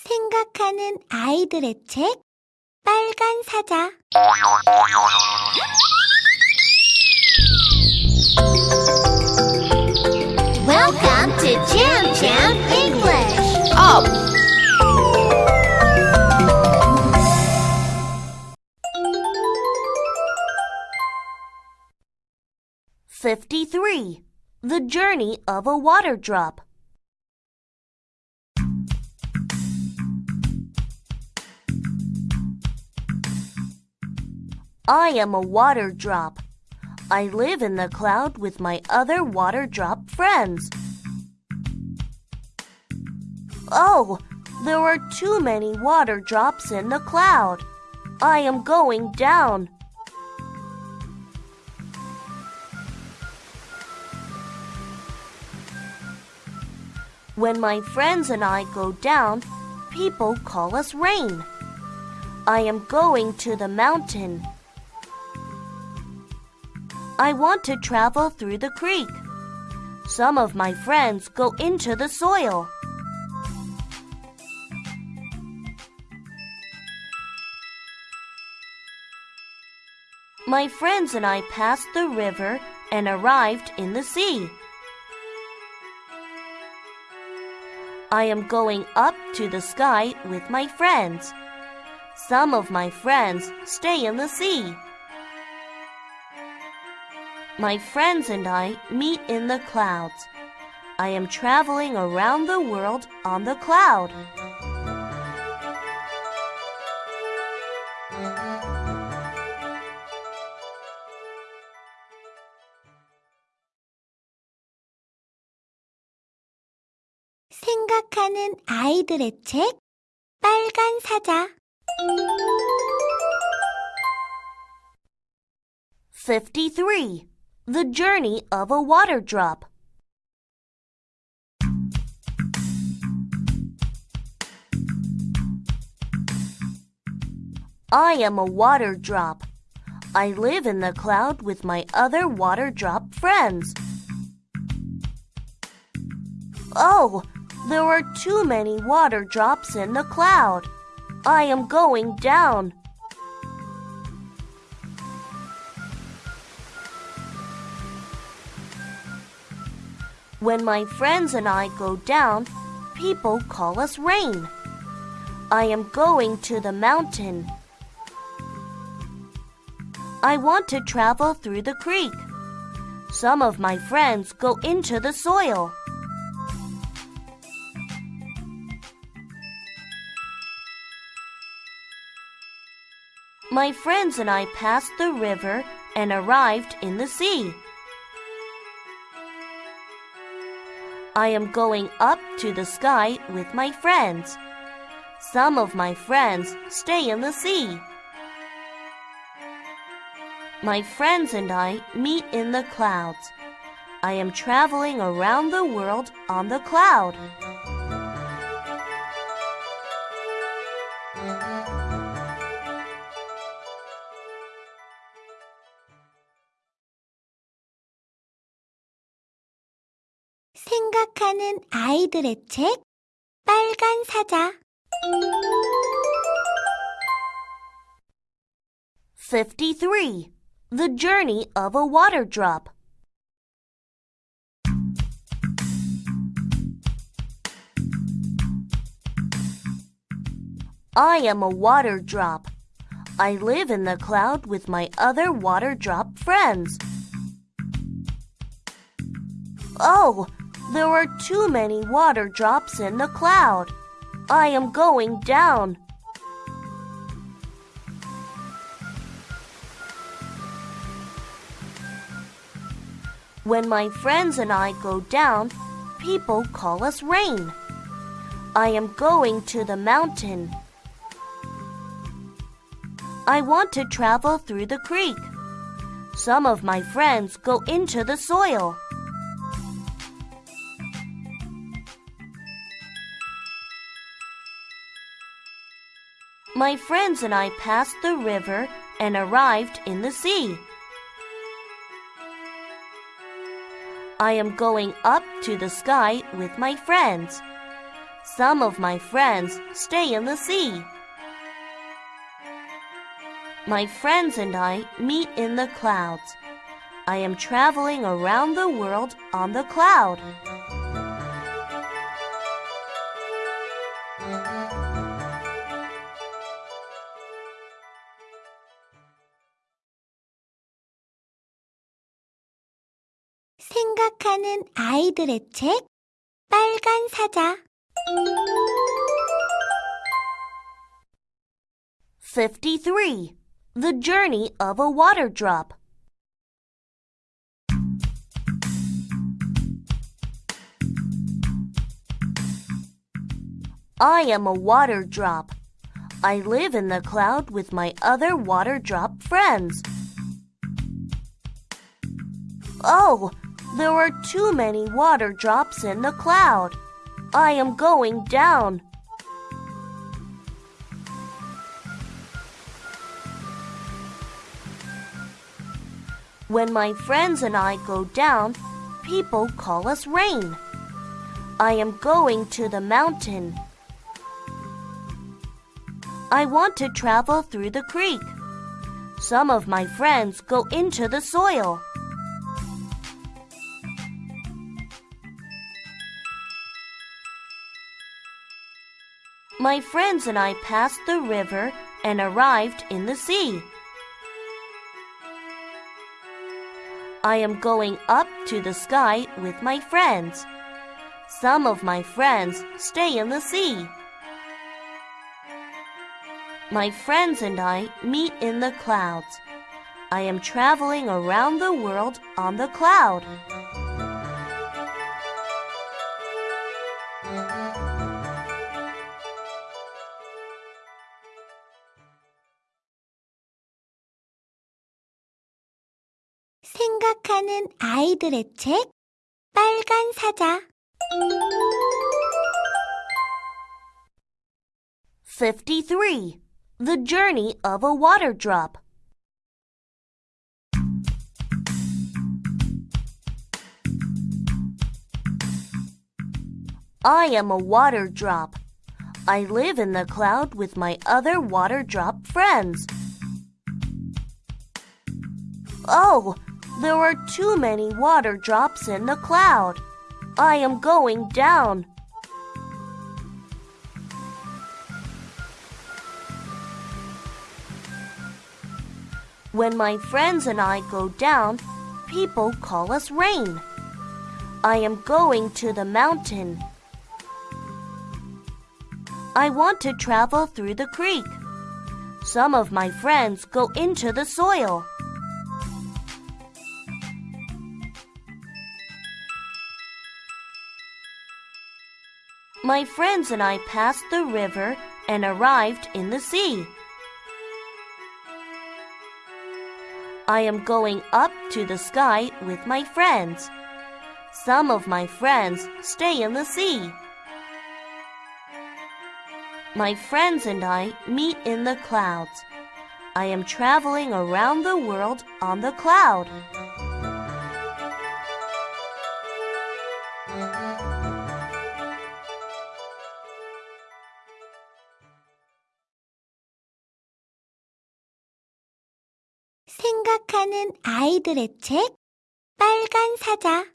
생각하는 아이들의 책 빨간 사자 Welcome to Jam Jam English. Up! Fifty-three. The journey of a water drop. I am a water drop. I live in the cloud with my other water drop friends. Oh, there are too many water drops in the cloud. I am going down. When my friends and I go down, people call us rain. I am going to the mountain. I want to travel through the creek. Some of my friends go into the soil. My friends and I passed the river and arrived in the sea. I am going up to the sky with my friends. Some of my friends stay in the sea. My friends and I meet in the clouds. I am traveling around the world on the cloud. 생각하는 아이들의 책 빨간 사자 Fifty-three. the journey of a water drop. I am a water drop. I live in the cloud with my other water drop friends. Oh, there are too many water drops in the cloud. I am going down. When my friends and I go down, people call us rain. I am going to the mountain. I want to travel through the creek. Some of my friends go into the soil. My friends and I passed the river and arrived in the sea. I am going up to the sky with my friends. Some of my friends stay in the sea. My friends and I meet in the clouds. I am traveling around the world on the cloud. 생각하는 아이들의 책 빨간 사자 Fifty-three. The journey of a water drop. I am a water drop. I live in the cloud with my other water drop friends. Oh, there are too many water drops in the cloud. I am going down. When my friends and I go down, people call us rain. I am going to the mountain. I want to travel through the creek. Some of my friends go into the soil. My friends and I passed the river and arrived in the sea. I am going up to the sky with my friends. Some of my friends stay in the sea. My friends and I meet in the clouds. I am traveling around the world on the cloud. 생각하는 아이들의 책 빨간 사자 53. The Journey of a Water Drop. I am a water drop. I live in the cloud with my other water drop friends. Oh, there are too many water drops in the cloud. I am going down. When my friends and I go down, people call us rain. I am going to the mountain. I want to travel through the creek. Some of my friends go into the soil. My friends and I passed the river and arrived in the sea. I am going up to the sky with my friends. Some of my friends stay in the sea. My friends and I meet in the clouds. I am traveling around the world on the cloud. 생각하는 아이들의 책 빨간 사자 53. The Journey of a Water Drop. I am a water drop. I live in the cloud with my other water drop friends. Oh, there are too many water drops in the cloud. I am going down. When my friends and I go down, people call us rain. I am going to the mountain. I want to travel through the creek. Some of my friends go into the soil. My friends and I passed the river and arrived in the sea. I am going up to the sky with my friends. Some of my friends stay in the sea. My friends and I meet in the clouds. I am traveling around the world on the cloud. 생각하는 아이들의 책 빨간 사자